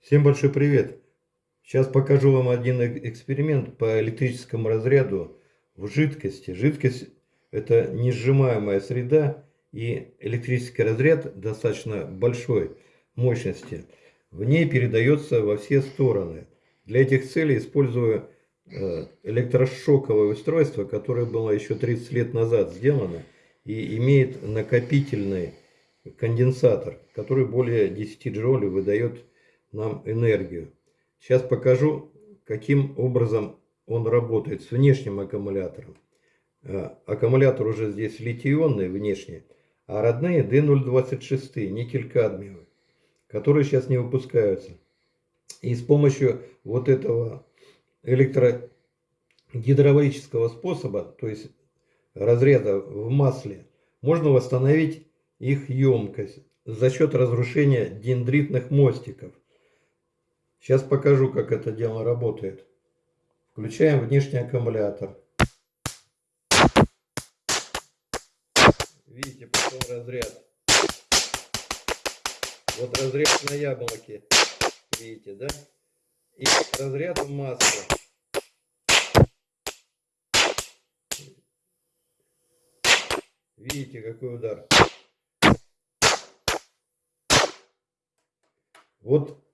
Всем большой привет! Сейчас покажу вам один э- эксперимент по электрическому разряду в жидкости. Жидкость это несжимаемая среда и электрический разряд достаточно большой мощности. В ней передается во все стороны. Для этих целей использую э, электрошоковое устройство, которое было еще 30 лет назад сделано и имеет накопительный конденсатор, который более 10 джоулей выдает нам энергию. Сейчас покажу, каким образом он работает с внешним аккумулятором. Э, аккумулятор уже здесь литий-ионный внешний, а родные D026, никель-кадмиевый, которые сейчас не выпускаются. И с помощью вот этого электрогидравлического способа, то есть разряда в масле, можно восстановить их емкость за счет разрушения дендритных мостиков. Сейчас покажу, как это дело работает. Включаем внешний аккумулятор. Видите, пошел разряд. Вот разряд на яблоке. Видите, да? И разряд в масле. Видите, какой удар. Вот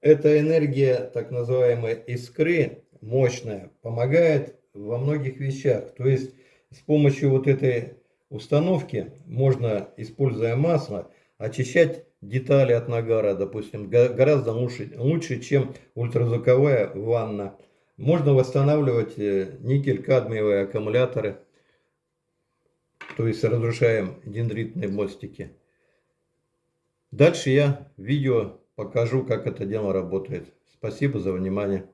эта энергия, так называемая искры, мощная, помогает во многих вещах. То есть с помощью вот этой установки можно, используя масло, очищать детали от нагара, допустим, гораздо лучше, лучше чем ультразвуковая ванна. Можно восстанавливать э, никель-кадмиевые аккумуляторы, то есть разрушаем дендритные мостики. Дальше я видео покажу, как это дело работает. Спасибо за внимание.